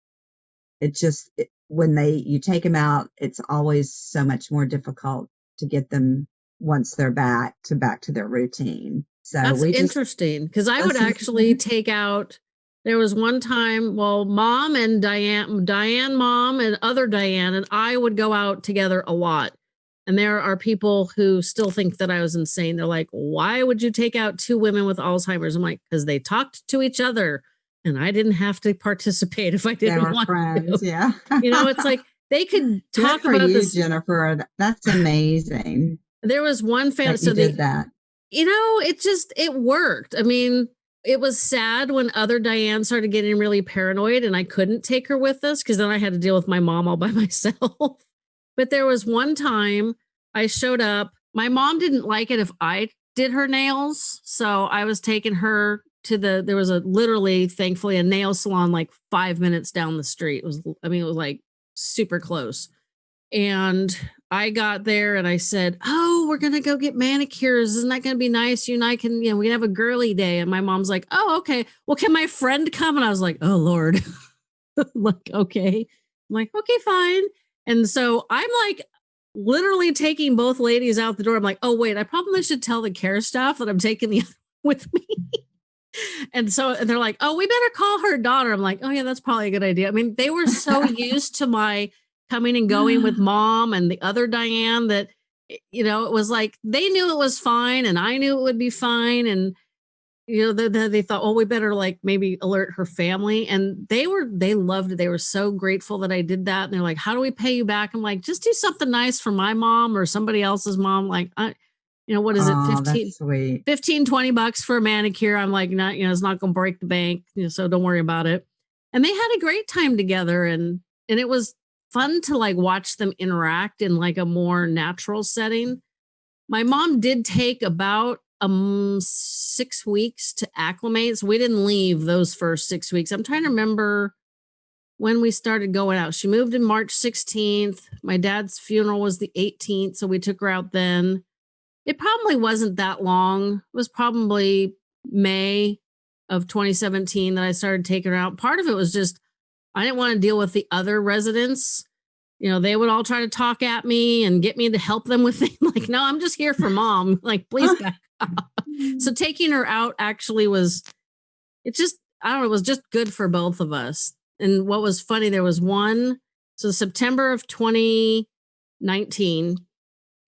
it just it, when they you take them out, it's always so much more difficult to get them once they're back to back to their routine. So That's we just interesting because I would actually take out. There was one time, well, mom and Diane, Diane, mom, and other Diane, and I would go out together a lot. And there are people who still think that I was insane. They're like, why would you take out two women with Alzheimer's? I'm like, because they talked to each other and I didn't have to participate if I didn't were want friends. to. Yeah, You know, it's like they could talk for about you, this. Jennifer. That's amazing There was one family. that So you they, did that. you know, it just it worked. I mean, it was sad when other Diane started getting really paranoid and I couldn't take her with us because then I had to deal with my mom all by myself. But there was one time I showed up. My mom didn't like it if I did her nails. So I was taking her to the there was a literally thankfully a nail salon like 5 minutes down the street. It was I mean it was like super close. And I got there and I said, Oh, we're going to go get manicures. Isn't that going to be nice? You and I can, you know, we can have a girly day. And my mom's like, Oh, okay. Well, can my friend come? And I was like, Oh, Lord. like, okay. I'm like, Okay, fine. And so I'm like, literally taking both ladies out the door. I'm like, Oh, wait, I probably should tell the care staff that I'm taking the other with me. and so and they're like, Oh, we better call her daughter. I'm like, Oh, yeah, that's probably a good idea. I mean, they were so used to my coming and going with mom and the other Diane that eh, you know it was like they knew it was fine and I knew it would be fine and you know they, they, they thought well we better like maybe alert her family and they were they loved it. They were so grateful that I did that and they're like how do we pay you back? I'm like just do something nice for my mom or somebody else's mom like I you know what is it Aw, 15 sweet. 15 20 bucks for a manicure. I'm like not you know it's not gonna break the bank you know, so don't worry about it. And they had a great time together and and it was fun to like watch them interact in like a more natural setting. My mom did take about um six weeks to acclimate so we didn't leave those first six weeks i'm trying to remember when we started going out she moved in march 16th my dad's funeral was the 18th so we took her out then it probably wasn't that long. It was probably May of 2017 that I started taking her out. Part of it was just I didn't want to deal with the other residents. You know, they would all try to talk at me and get me to help them with things. Like, no, I'm just here for mom. Like, please. Mm-hmm. So taking her out actually was it just I don't know, it was just good for both of us. And what was funny, there was one so September of 2019,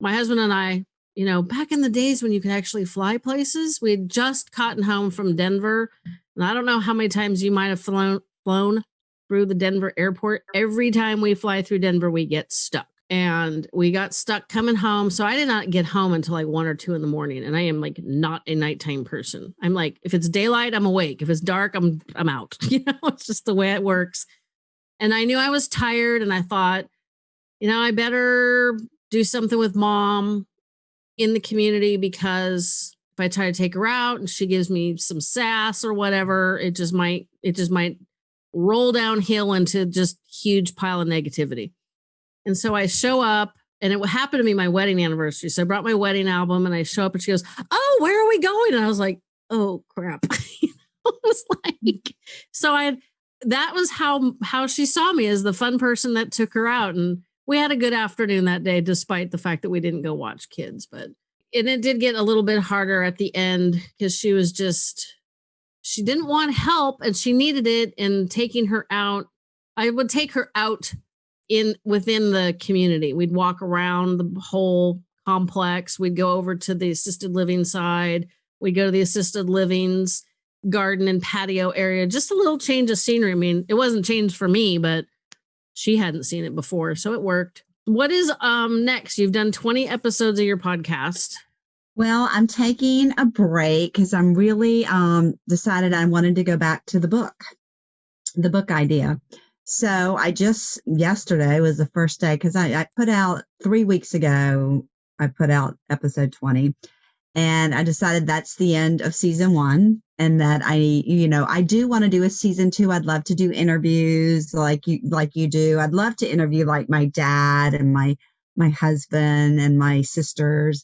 my husband and I you know, back in the days when you could actually fly places, we had just gotten home from Denver. And I don't know how many times you might have flown, flown through the Denver airport. Every time we fly through Denver, we get stuck. And we got stuck coming home. So I did not get home until like one or two in the morning. And I am like not a nighttime person. I'm like, if it's daylight, I'm awake. If it's dark, I'm I'm out. You know, it's just the way it works. And I knew I was tired and I thought, you know, I better do something with mom in the community because if I try to take her out and she gives me some sass or whatever, it just might it just might roll downhill into just huge pile of negativity. And so I show up and it happened to be my wedding anniversary. So I brought my wedding album and I show up and she goes, Oh, where are we going? And I was like, Oh crap. it was like so I that was how how she saw me as the fun person that took her out. And we had a good afternoon that day, despite the fact that we didn't go watch kids. But and it did get a little bit harder at the end because she was just she didn't want help and she needed it and taking her out i would take her out in within the community. We'd walk around the whole complex. We'd go over to the assisted living side. We'd go to the assisted livings garden and patio area. Just a little change of scenery. I mean it wasn't changed for me but she hadn't seen it before so it worked. What is um next? You've done 20 episodes of your podcast. Well, I'm taking a break because I'm really um, decided I wanted to go back to the book, the book idea. So I just yesterday was the first day because I, I put out three weeks ago. I put out episode 20, and I decided that's the end of season one, and that I, you know, I do want to do a season two. I'd love to do interviews like you, like you do. I'd love to interview like my dad and my my husband and my sisters.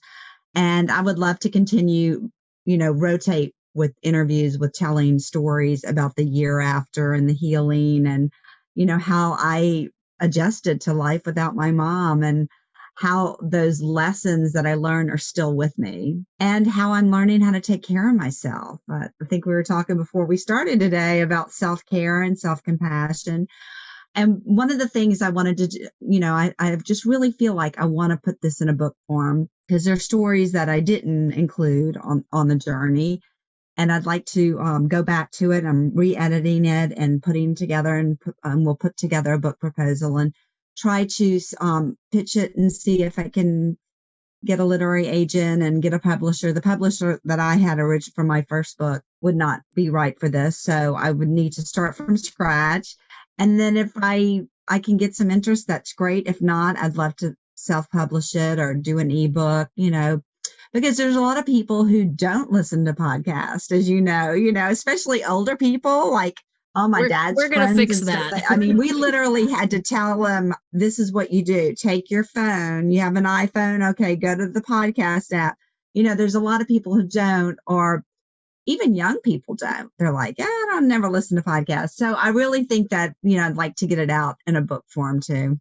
And I would love to continue, you know, rotate with interviews with telling stories about the year after and the healing and, you know, how I adjusted to life without my mom and how those lessons that I learned are still with me and how I'm learning how to take care of myself. But I think we were talking before we started today about self care and self compassion. And one of the things I wanted to, you know, I, I just really feel like I want to put this in a book form because there are stories that I didn't include on, on the journey. And I'd like to um, go back to it. I'm re-editing it and putting together and um, we'll put together a book proposal and try to um, pitch it and see if I can get a literary agent and get a publisher. The publisher that I had originally for my first book would not be right for this. So I would need to start from scratch. And then if I I can get some interest, that's great. If not, I'd love to self-publish it or do an ebook, you know, because there's a lot of people who don't listen to podcasts, as you know, you know, especially older people like all my we're, dad's we're gonna fix that. I mean, we literally had to tell them this is what you do. Take your phone. You have an iPhone. Okay, go to the podcast app. You know, there's a lot of people who don't, or even young people don't. They're like, yeah, I don't never listen to podcasts. So I really think that, you know, I'd like to get it out in a book form too.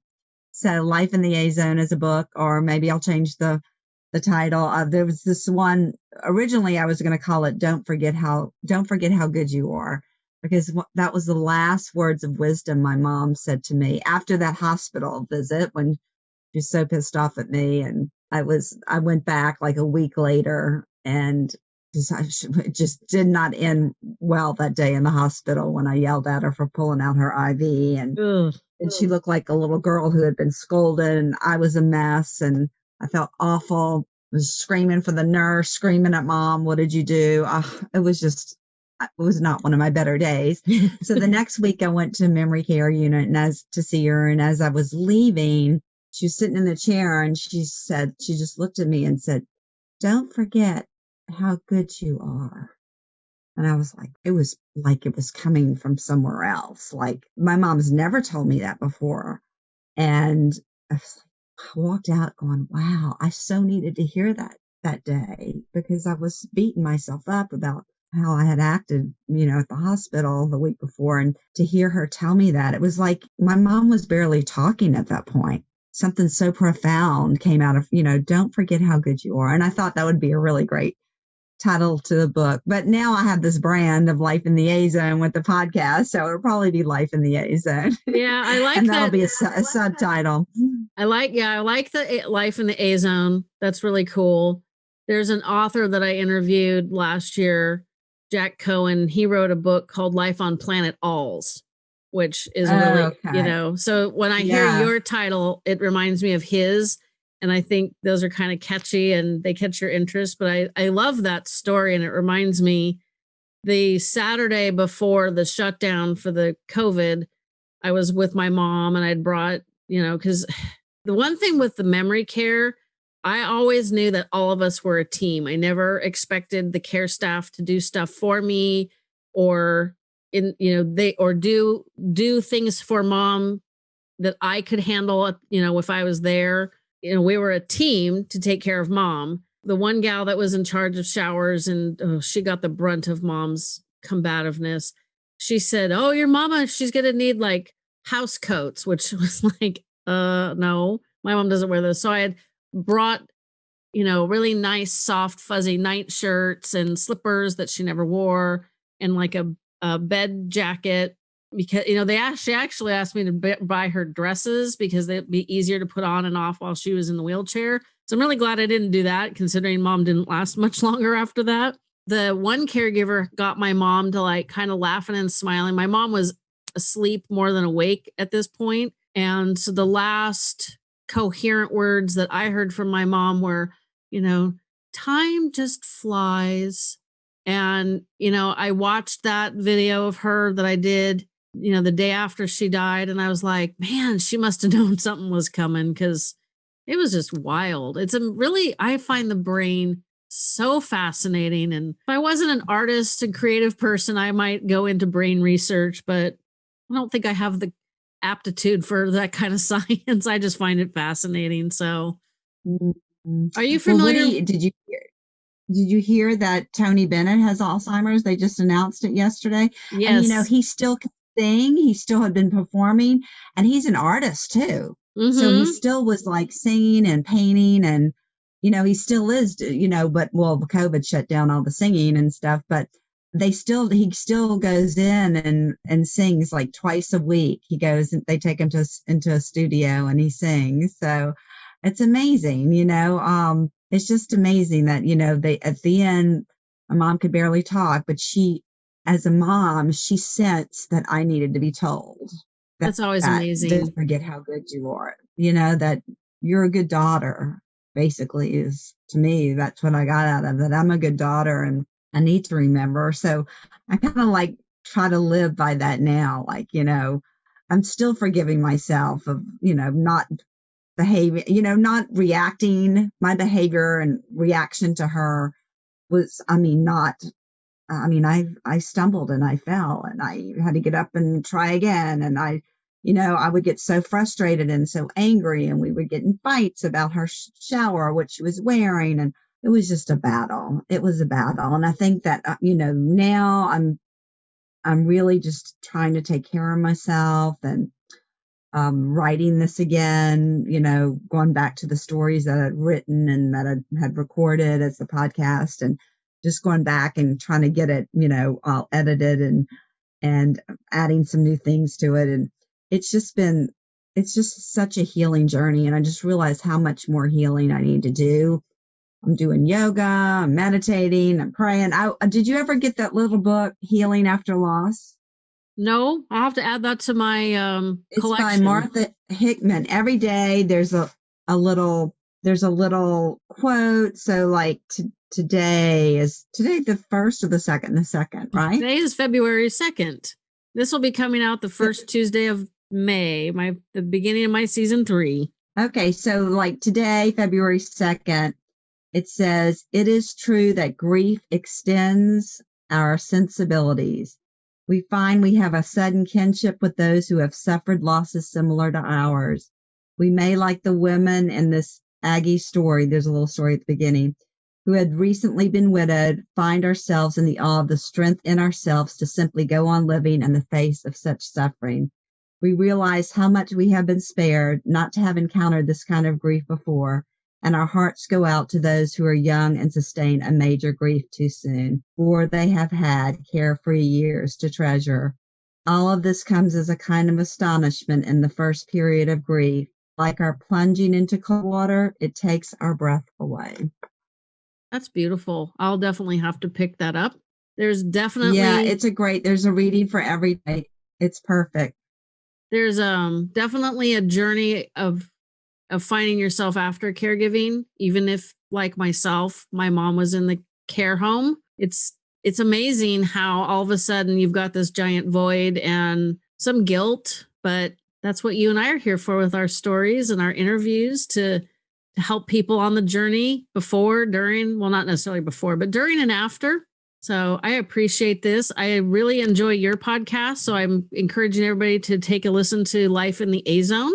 So Life in the A Zone is a book, or maybe I'll change the the title. Uh, there was this one originally I was going to call it "Don't Forget How Don't Forget How Good You Are," because that was the last words of wisdom my mom said to me after that hospital visit when she was so pissed off at me, and I was I went back like a week later and it just did not end well that day in the hospital when I yelled at her for pulling out her IV and Ugh. and she looked like a little girl who had been scolded and I was a mess and I felt awful. I was screaming for the nurse, screaming at mom, "What did you do?" Uh, it was just it was not one of my better days. so the next week I went to memory care unit and as to see her and as I was leaving, she was sitting in the chair and she said she just looked at me and said, "Don't forget how good you are. And I was like, it was like it was coming from somewhere else. Like my mom's never told me that before. And I, like, I walked out going, wow, I so needed to hear that that day because I was beating myself up about how I had acted, you know, at the hospital the week before. And to hear her tell me that, it was like my mom was barely talking at that point something so profound came out of, you know, don't forget how good you are. And I thought that would be a really great title to the book. But now I have this brand of Life in the A Zone with the podcast, so it'll probably be Life in the A Zone. Yeah, I like that. and that. that'll be a, a subtitle. I like, yeah, I like the Life in the A Zone. That's really cool. There's an author that I interviewed last year, Jack Cohen. He wrote a book called Life on Planet Alls, which is really, okay. you know, so when I yeah. hear your title, it reminds me of his and I think those are kind of catchy and they catch your interest. But I, I love that story, and it reminds me the Saturday before the shutdown for the COVID, I was with my mom and I'd brought, you know, because the one thing with the memory care, I always knew that all of us were a team. I never expected the care staff to do stuff for me or in you know they or do do things for mom that I could handle you know if I was there. You know, we were a team to take care of mom. The one gal that was in charge of showers and oh, she got the brunt of mom's combativeness. She said, "Oh, your mama, she's going to need like house coats," which was like, "Uh, no. My mom doesn't wear those." So I had brought you know, really nice, soft, fuzzy night shirts and slippers that she never wore, and like a, a bed jacket. Because you know, they actually actually asked me to buy her dresses because they'd be easier to put on and off while she was in the wheelchair. So I'm really glad I didn't do that, considering mom didn't last much longer after that. The one caregiver got my mom to like kind of laughing and smiling. My mom was asleep more than awake at this point, and so the last coherent words that I heard from my mom were, you know, time just flies. And, you know, I watched that video of her that I did, you know, the day after she died. And I was like, man, she must have known something was coming because it was just wild. It's a really, I find the brain so fascinating. And if I wasn't an artist and creative person, I might go into brain research, but I don't think I have the aptitude for that kind of science. I just find it fascinating. So, mm-hmm. are you familiar? Well, you, did you hear? Did you hear that Tony Bennett has Alzheimer's? They just announced it yesterday. Yes. And you know, he still sing. He still had been performing, and he's an artist too. Mm-hmm. So he mm-hmm. still was like singing and painting, and you know, he still is. You know, but well, COVID shut down all the singing and stuff. But they still he still goes in and and sings like twice a week he goes and they take him to into a studio and he sings so it's amazing you know um it's just amazing that you know they at the end my mom could barely talk but she as a mom she sensed that i needed to be told that, that's always that, amazing don't forget how good you are you know that you're a good daughter basically is to me that's what i got out of it i'm a good daughter and I need to remember. So I kind of like try to live by that now. Like, you know, I'm still forgiving myself of, you know, not behaving, you know, not reacting. My behavior and reaction to her was, I mean, not, I mean, I, I stumbled and I fell and I had to get up and try again. And I, you know, I would get so frustrated and so angry and we would get in fights about her shower, what she was wearing. And it was just a battle. It was a battle. And I think that, uh, you know, now I'm, I'm really just trying to take care of myself and, um, writing this again, you know, going back to the stories that I'd written and that I had recorded as the podcast and just going back and trying to get it, you know, all edited and, and adding some new things to it. And it's just been, it's just such a healing journey. And I just realized how much more healing I need to do I'm doing yoga, I'm meditating, I'm praying. I, did you ever get that little book, Healing After Loss? No, I'll have to add that to my um it's collection. by Martha Hickman. Every day there's a, a little there's a little quote. So like t- today is today the first or the second? The second, right? Today is February second. This will be coming out the first Tuesday of May, my the beginning of my season three. Okay, so like today, February second, it says, It is true that grief extends our sensibilities. We find we have a sudden kinship with those who have suffered losses similar to ours. We may, like the women in this Aggie story, there's a little story at the beginning, who had recently been widowed, find ourselves in the awe of the strength in ourselves to simply go on living in the face of such suffering. We realize how much we have been spared not to have encountered this kind of grief before and our hearts go out to those who are young and sustain a major grief too soon, for they have had carefree years to treasure. All of this comes as a kind of astonishment in the first period of grief. Like our plunging into cold water, it takes our breath away. That's beautiful. I'll definitely have to pick that up. There's definitely Yeah, it's a great there's a reading for every day. It's perfect. There's um definitely a journey of of finding yourself after caregiving, even if like myself, my mom was in the care home. It's it's amazing how all of a sudden you've got this giant void and some guilt, but that's what you and I are here for with our stories and our interviews to to help people on the journey before, during, well, not necessarily before, but during and after. So I appreciate this. I really enjoy your podcast. So I'm encouraging everybody to take a listen to Life in the A Zone.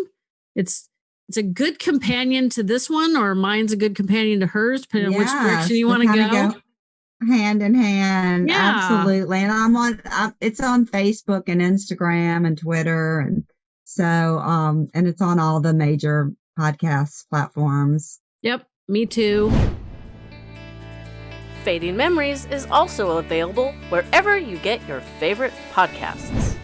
It's it's a good companion to this one, or mine's a good companion to hers, depending yes, on which direction you want to go. go. Hand in hand, yeah. absolutely. And I'm on. I'm, it's on Facebook and Instagram and Twitter, and so um, and it's on all the major podcast platforms. Yep, me too. Fading Memories is also available wherever you get your favorite podcasts.